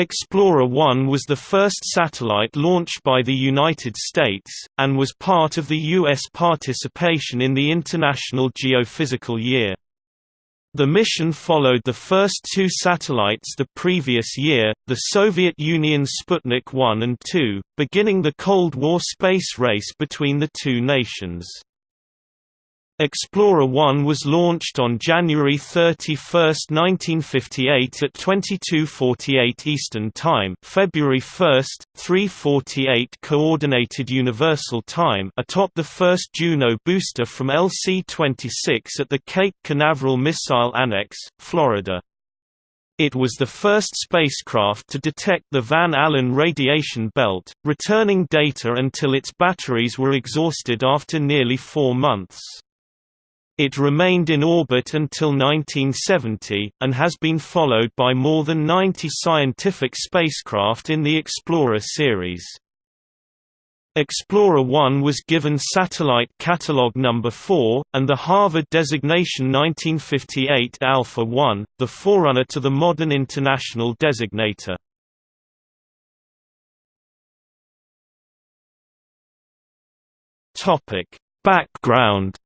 Explorer 1 was the first satellite launched by the United States, and was part of the U.S. participation in the International Geophysical Year. The mission followed the first two satellites the previous year, the Soviet Union's Sputnik 1 and 2, beginning the Cold War space race between the two nations. Explorer 1 was launched on January 31, 1958 at 22:48 Eastern Time, February 1, 3:48 Coordinated Universal Time, atop the first Juno booster from LC-26 at the Cape Canaveral Missile Annex, Florida. It was the first spacecraft to detect the Van Allen radiation belt, returning data until its batteries were exhausted after nearly four months. It remained in orbit until 1970, and has been followed by more than 90 scientific spacecraft in the Explorer series. Explorer 1 was given Satellite Catalog Number 4, and the Harvard designation 1958 Alpha 1, the forerunner to the modern international designator. Background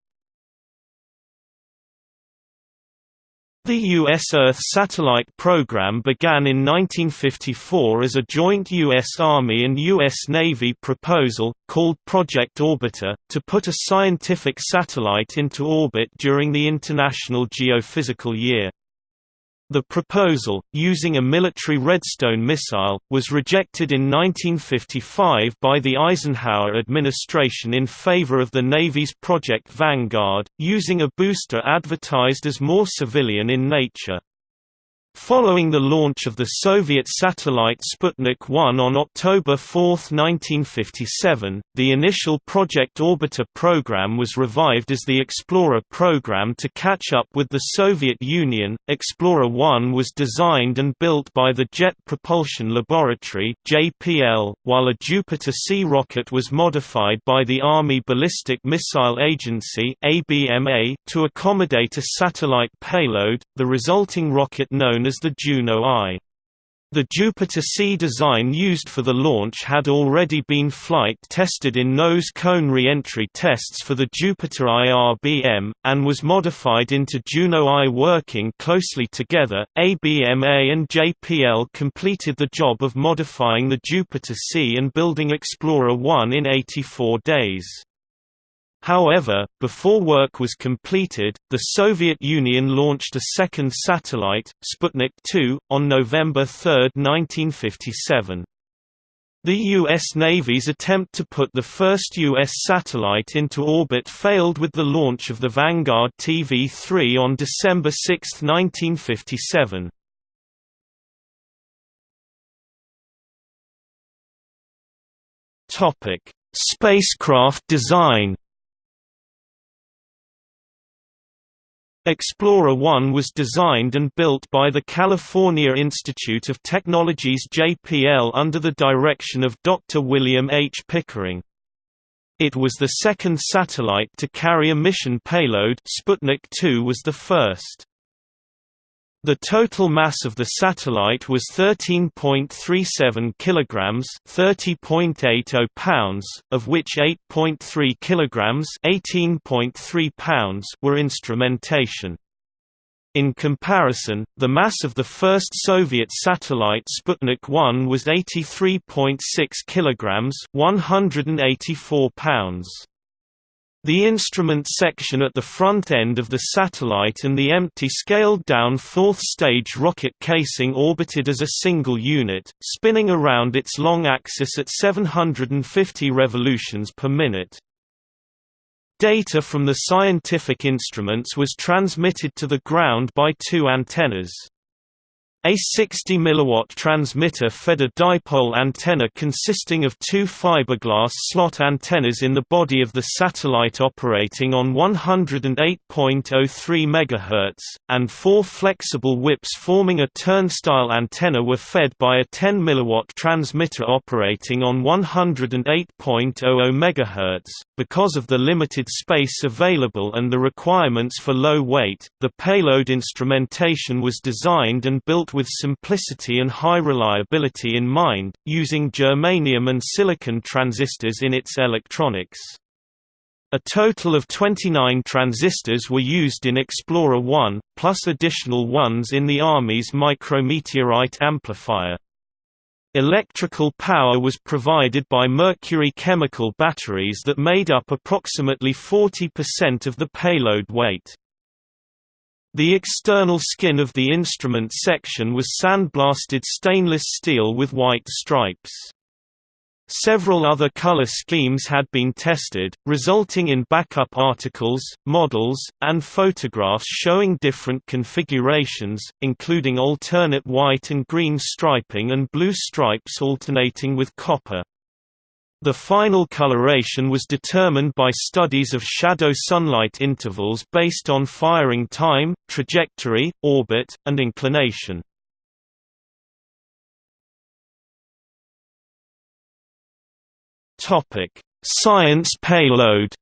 The U.S. Earth Satellite Program began in 1954 as a joint U.S. Army and U.S. Navy proposal, called Project Orbiter, to put a scientific satellite into orbit during the International Geophysical Year. The proposal, using a military Redstone missile, was rejected in 1955 by the Eisenhower administration in favor of the Navy's Project Vanguard, using a booster advertised as more civilian in nature. Following the launch of the Soviet satellite Sputnik 1 on October 4, 1957, the initial Project Orbiter program was revived as the Explorer program to catch up with the Soviet Union. Explorer 1 was designed and built by the Jet Propulsion Laboratory (JPL), while a Jupiter C rocket was modified by the Army Ballistic Missile Agency (ABMA) to accommodate a satellite payload. The resulting rocket known as the Juno I. The Jupiter C design used for the launch had already been flight tested in nose cone re-entry tests for the Jupiter IRBM, and was modified into Juno I. Working closely together, ABMA and JPL completed the job of modifying the Jupiter C and building Explorer 1 in 84 days. However, before work was completed, the Soviet Union launched a second satellite, Sputnik 2, on November 3, 1957. The U.S. Navy's attempt to put the first U.S. satellite into orbit failed with the launch of the Vanguard TV-3 on December 6, 1957. Spacecraft design Explorer 1 was designed and built by the California Institute of Technology's JPL under the direction of Dr. William H. Pickering. It was the second satellite to carry a mission payload Sputnik 2 was the first. The total mass of the satellite was 13.37 kilograms, 30.80 pounds, of which 8.3 kilograms, 18.3 pounds were instrumentation. In comparison, the mass of the first Soviet satellite Sputnik 1 was 83.6 kilograms, 184 pounds. The instrument section at the front end of the satellite and the empty scaled-down fourth-stage rocket casing orbited as a single unit, spinning around its long axis at 750 revolutions per minute. Data from the scientific instruments was transmitted to the ground by two antennas. A 60 mW transmitter fed a dipole antenna consisting of two fiberglass slot antennas in the body of the satellite operating on 108.03 MHz, and four flexible whips forming a turnstile antenna were fed by a 10 mW transmitter operating on 108.00 MHz. Because of the limited space available and the requirements for low weight, the payload instrumentation was designed and built with simplicity and high reliability in mind, using germanium and silicon transistors in its electronics. A total of 29 transistors were used in Explorer 1, plus additional ones in the Army's micrometeorite amplifier. Electrical power was provided by mercury chemical batteries that made up approximately 40% of the payload weight. The external skin of the instrument section was sandblasted stainless steel with white stripes. Several other color schemes had been tested, resulting in backup articles, models, and photographs showing different configurations, including alternate white and green striping and blue stripes alternating with copper. The final coloration was determined by studies of shadow sunlight intervals based on firing time, trajectory, orbit, and inclination. Science payload.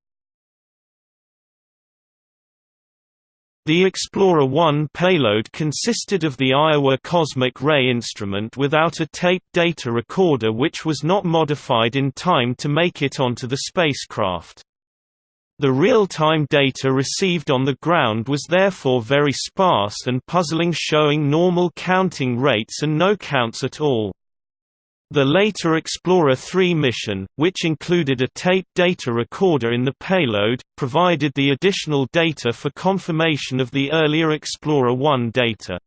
The Explorer 1 payload consisted of the Iowa Cosmic Ray instrument without a tape data recorder which was not modified in time to make it onto the spacecraft. The real-time data received on the ground was therefore very sparse and puzzling showing normal counting rates and no counts at all. The later Explorer 3 mission, which included a tape data recorder in the payload, provided the additional data for confirmation of the earlier Explorer 1 data.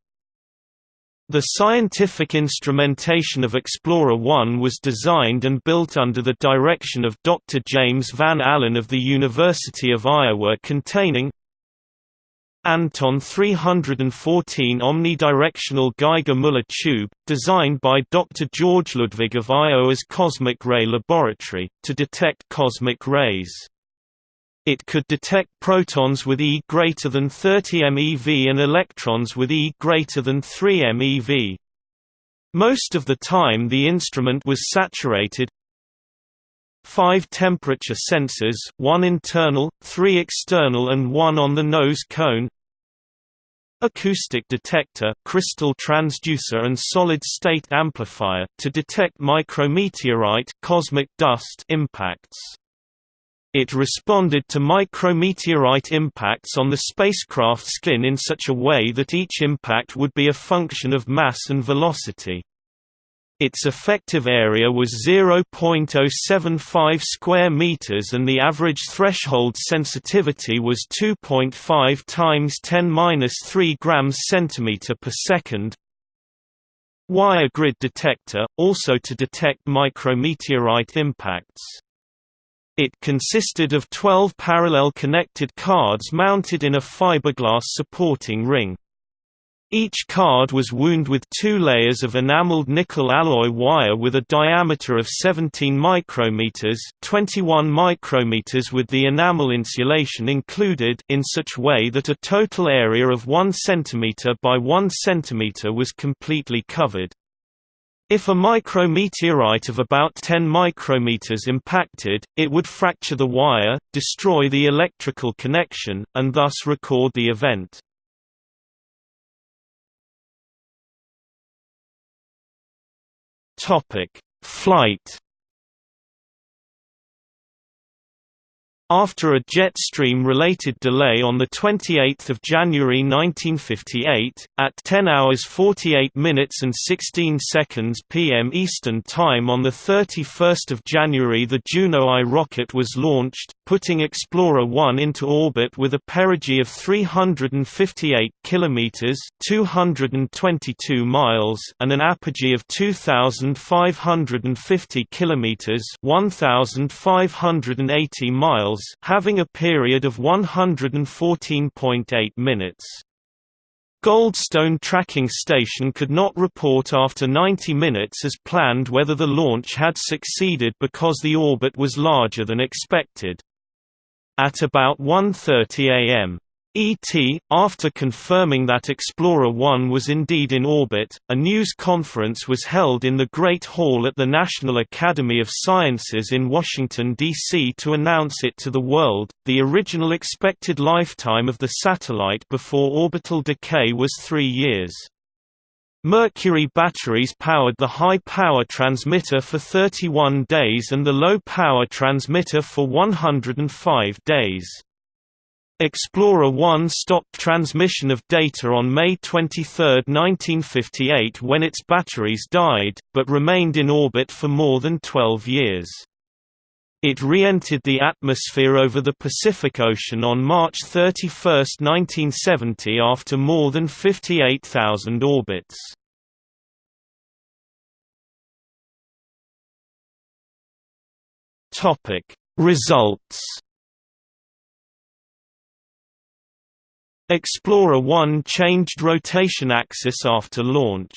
The scientific instrumentation of Explorer 1 was designed and built under the direction of Dr. James Van Allen of the University of Iowa containing Anton 314 omnidirectional Geiger-Müller tube, designed by Dr. George Ludwig of Iowa's Cosmic Ray Laboratory, to detect cosmic rays. It could detect protons with E greater than 30 MeV and electrons with E greater than 3 MeV. Most of the time the instrument was saturated, five temperature sensors one internal, three external and one on the nose cone acoustic detector crystal transducer and solid-state amplifier to detect micrometeorite cosmic dust impacts. It responded to micrometeorite impacts on the spacecraft skin in such a way that each impact would be a function of mass and velocity. Its effective area was 0.075 square meters and the average threshold sensitivity was 2.5 times 10^-3 grams centimeter per second. Wire grid detector also to detect micrometeorite impacts. It consisted of 12 parallel connected cards mounted in a fiberglass supporting ring. Each card was wound with two layers of enameled nickel alloy wire with a diameter of 17 micrometers, 21 micrometers with the enamel insulation included in such way that a total area of 1 cm by 1 cm was completely covered. If a micrometeorite of about 10 micrometers impacted, it would fracture the wire, destroy the electrical connection, and thus record the event. Topic: Flight After a jet stream-related delay on 28 January 1958, at 10 hours 48 minutes and 16 seconds p.m. Eastern Time on 31 January the Juno I rocket was launched, putting Explorer 1 into orbit with a perigee of 358 km 222 miles and an apogee of 2,550 km 1,580 miles miles having a period of 114.8 minutes. Goldstone Tracking Station could not report after 90 minutes as planned whether the launch had succeeded because the orbit was larger than expected. At about 1.30 am, ET, after confirming that Explorer 1 was indeed in orbit, a news conference was held in the Great Hall at the National Academy of Sciences in Washington, D.C. to announce it to the world. The original expected lifetime of the satellite before orbital decay was three years. Mercury batteries powered the high-power transmitter for 31 days and the low-power transmitter for 105 days. Explorer 1 stopped transmission of data on May 23, 1958 when its batteries died, but remained in orbit for more than 12 years. It re-entered the atmosphere over the Pacific Ocean on March 31, 1970 after more than 58,000 orbits. Results Explorer 1 changed rotation axis after launch.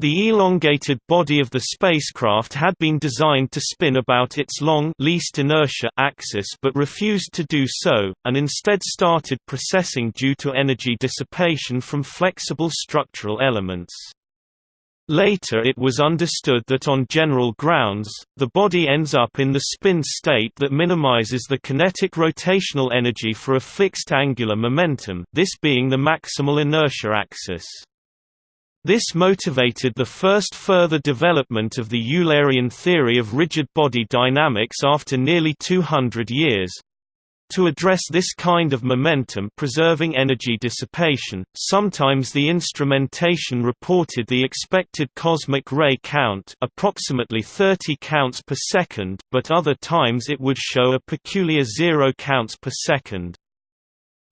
The elongated body of the spacecraft had been designed to spin about its long least inertia axis but refused to do so, and instead started precessing due to energy dissipation from flexible structural elements. Later it was understood that on general grounds, the body ends up in the spin state that minimizes the kinetic rotational energy for a fixed angular momentum this being the maximal inertia axis. This motivated the first further development of the Eulerian theory of rigid body dynamics after nearly 200 years. To address this kind of momentum-preserving energy dissipation, sometimes the instrumentation reported the expected cosmic ray count approximately 30 counts per second but other times it would show a peculiar zero counts per second.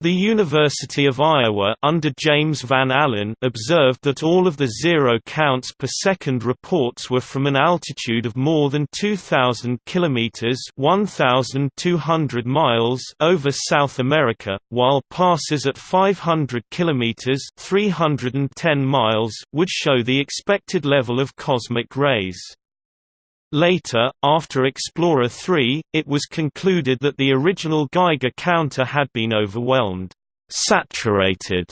The University of Iowa under James Van Allen observed that all of the zero counts per second reports were from an altitude of more than 2000 kilometers (1200 miles) over South America, while passes at 500 kilometers (310 miles) would show the expected level of cosmic rays. Later, after Explorer 3, it was concluded that the original Geiger counter had been overwhelmed saturated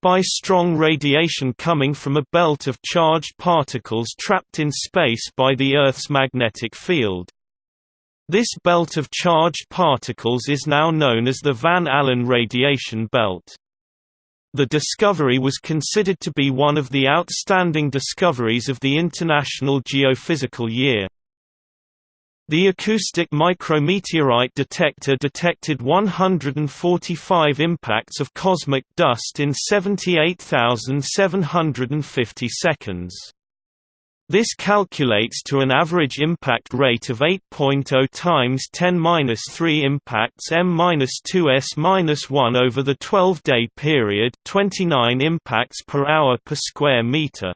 by strong radiation coming from a belt of charged particles trapped in space by the Earth's magnetic field. This belt of charged particles is now known as the Van Allen radiation belt. The discovery was considered to be one of the outstanding discoveries of the International Geophysical Year. The acoustic micrometeorite detector detected 145 impacts of cosmic dust in 78,750 seconds. This calculates to an average impact rate of 8.0 times 10^-3 impacts m-2s-1 over the 12-day period, 29 impacts per hour per square meter.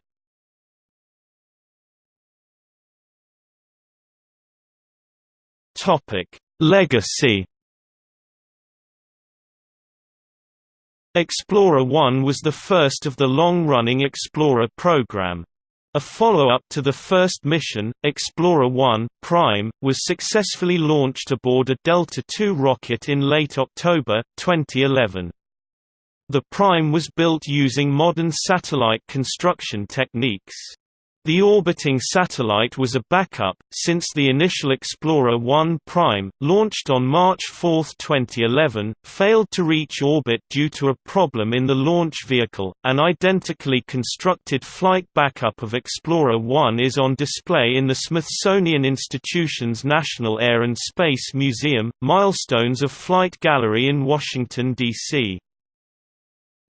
Topic: Legacy Explorer 1 was the first of the long-running Explorer program. A follow-up to the first mission, Explorer 1 Prime, was successfully launched aboard a Delta II rocket in late October, 2011. The Prime was built using modern satellite construction techniques. The orbiting satellite was a backup, since the initial Explorer 1 Prime, launched on March 4, 2011, failed to reach orbit due to a problem in the launch vehicle. An identically constructed flight backup of Explorer 1 is on display in the Smithsonian Institution's National Air and Space Museum, Milestones of Flight Gallery in Washington, D.C.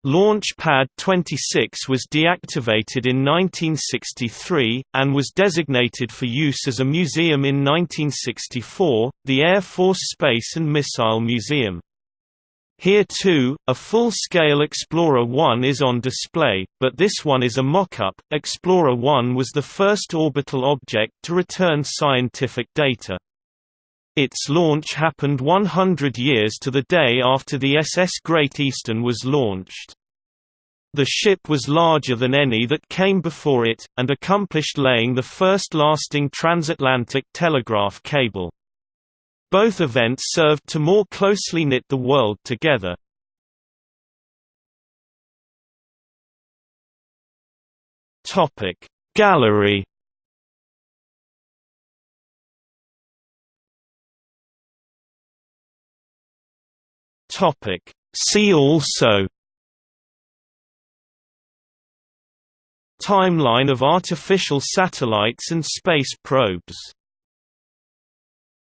Launch Pad 26 was deactivated in 1963, and was designated for use as a museum in 1964, the Air Force Space and Missile Museum. Here too, a full-scale Explorer 1 is on display, but this one is a mock-up. Explorer 1 was the first orbital object to return scientific data. Its launch happened 100 years to the day after the SS Great Eastern was launched. The ship was larger than any that came before it, and accomplished laying the first lasting transatlantic telegraph cable. Both events served to more closely knit the world together. Gallery See also timeline of artificial satellites and space probes.